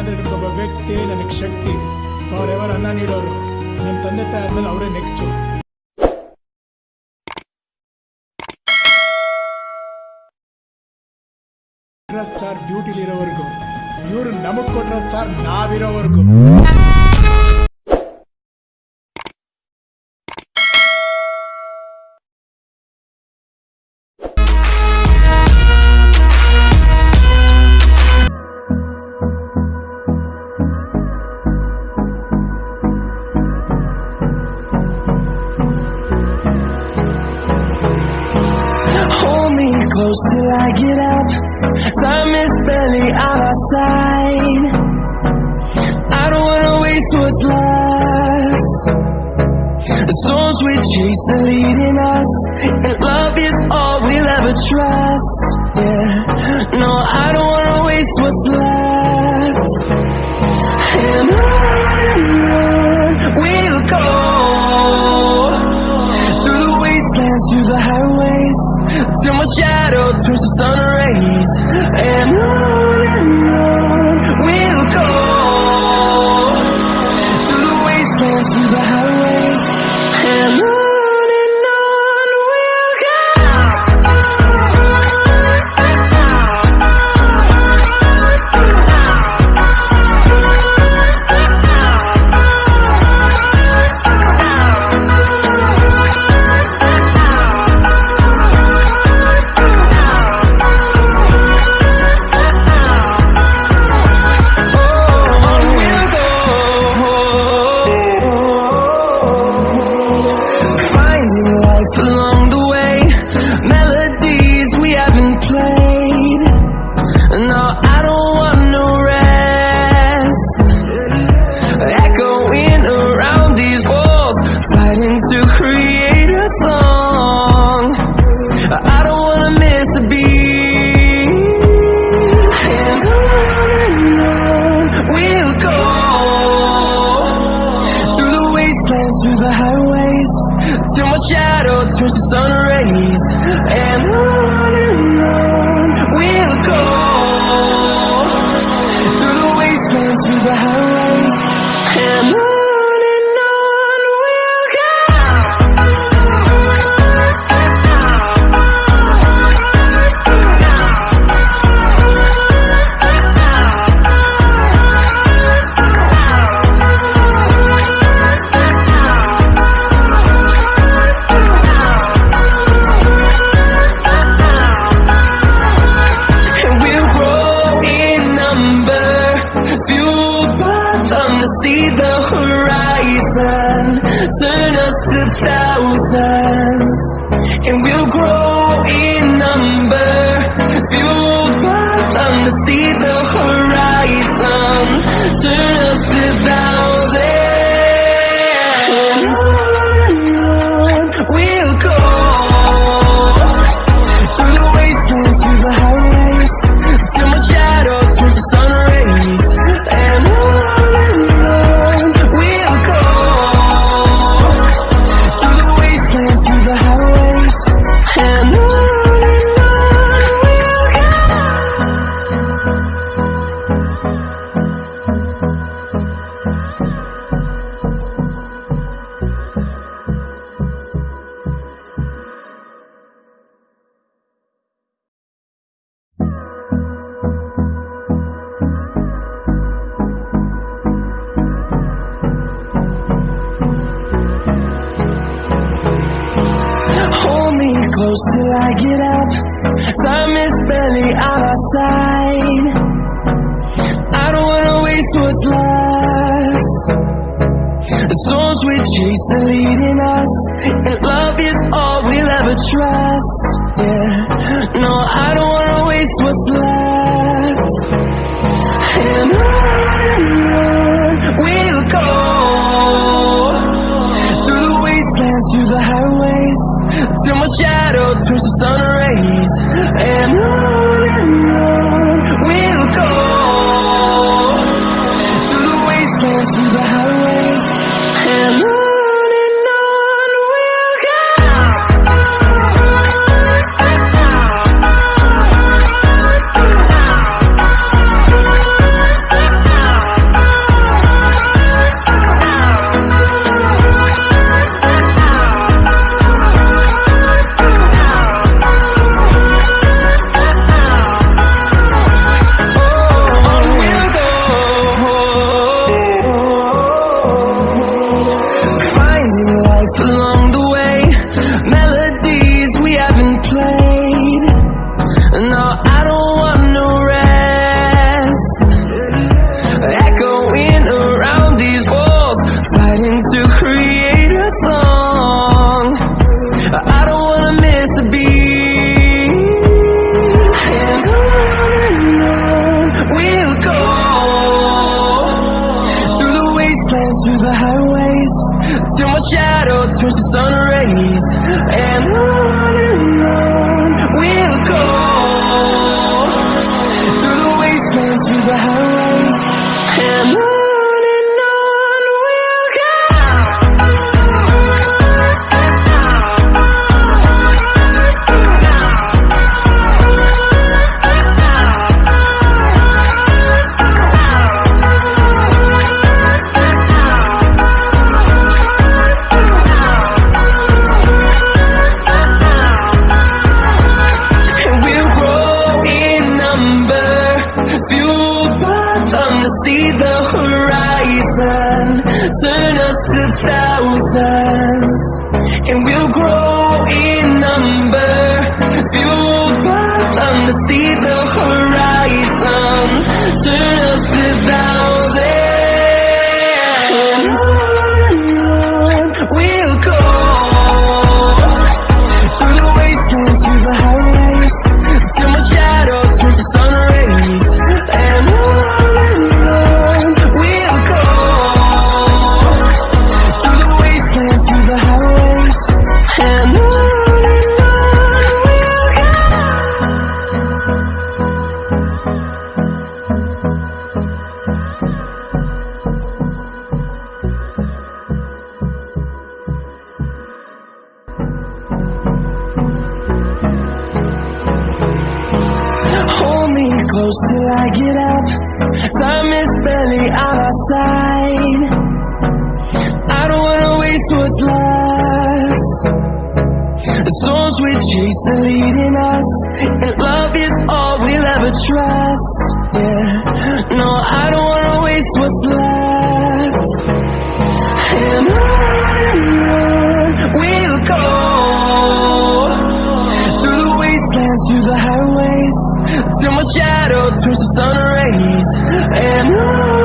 ಅಂದ್ರೆ ಒಬ್ಬ ವ್ಯಕ್ತಿ ನನಗೆ ಶಕ್ತಿ ಫಾರ್ ಎವರ್ ಅನ್ನ ನೀಡೋರು. ನನ್ನ ತಂದೆ ತಾಯಿ ಆದ್ಮೇಲೆ ಅವರೇ ನೆಕ್ಸ್ಟ್ ಸ್ಟಾರ್ ಡ್ಯೂಟಿಲಿ ಇರೋವರೆಗೂ. ಇವರು ನಮಗ್ ಕೊಟ್ರ ಸ್ಟಾರ್ ನಾವಿರೋವರೆಗೂ. What's left. The storms we chase are leading us, and love is all we'll ever trust. Yeah, no, I don't wanna waste what's left. And on we'll go through the wastelands, through the highways, till my shadow turns to sun rays. And on the horizon, turn us to thousands. And we'll grow in number, fueled by them to see the horizon, turn us to thousands. Close till I get up. Time is barely on our side. I don't wanna waste what's left. The storms we chase are leading us, and love is all we'll ever trust. Yeah, no, I don't wanna waste what's left. And on we'll go through the wastelands, through the highways, till my shadow turns to sun rays. And plans through the highways. Till my shadow turns to sun rays. And on and on we'll go. Through the wastelands, through the highways. Fueled by them to see the horizon, turn us The storms we chase are leading us, and love is all we'll ever trust. Yeah, no, I don't wanna waste what's left. And on we'll go through the wastelands, through the highways, till my shadow turns to sun rays, and on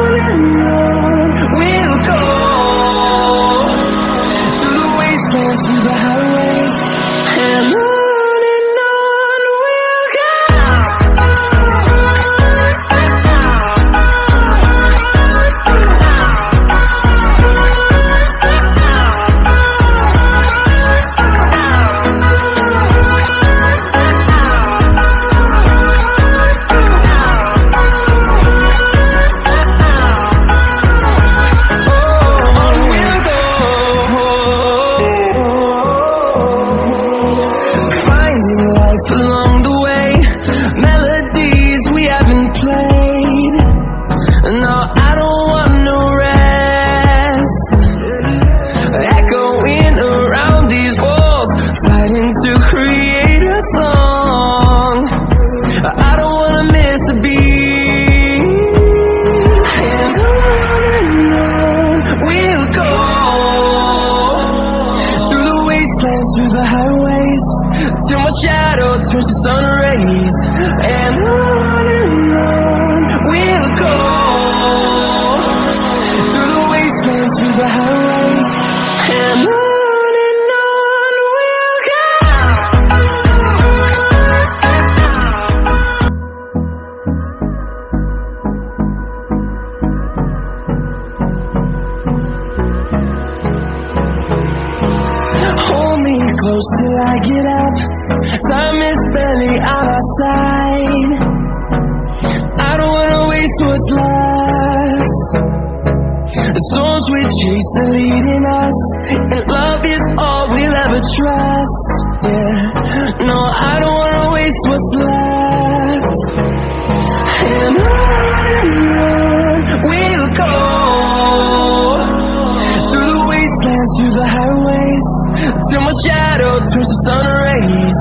The storms we chase are leading us, and love is all we'll ever trust. Yeah, no, I don't wanna waste what's left. And on we'll go through the wastelands, through the highways, till my shadow turns to sun rays,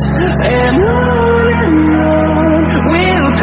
and on we'll go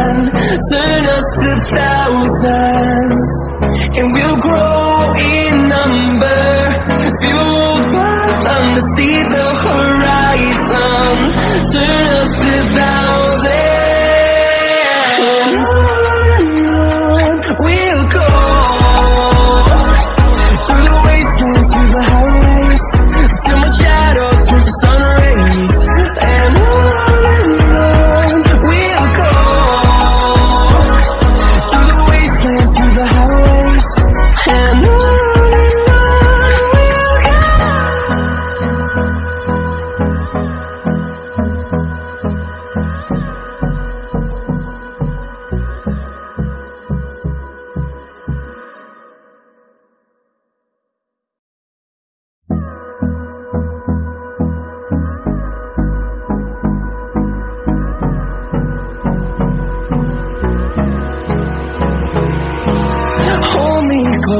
horizon, turn us to thousands. And we'll grow in number, fueled by them to see the horizon, turn us to thousands.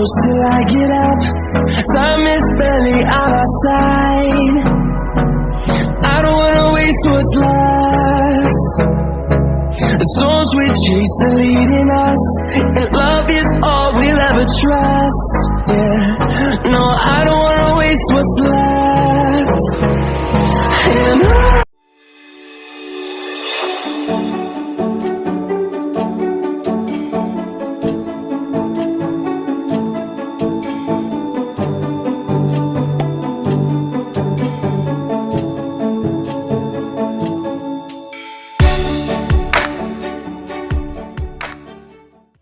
Close till I get up. Time is barely on our side. I don't wanna waste what's left. The storms we chase are leading us, and love is all we'll ever trust. Yeah, no, I don't wanna waste what's left. And on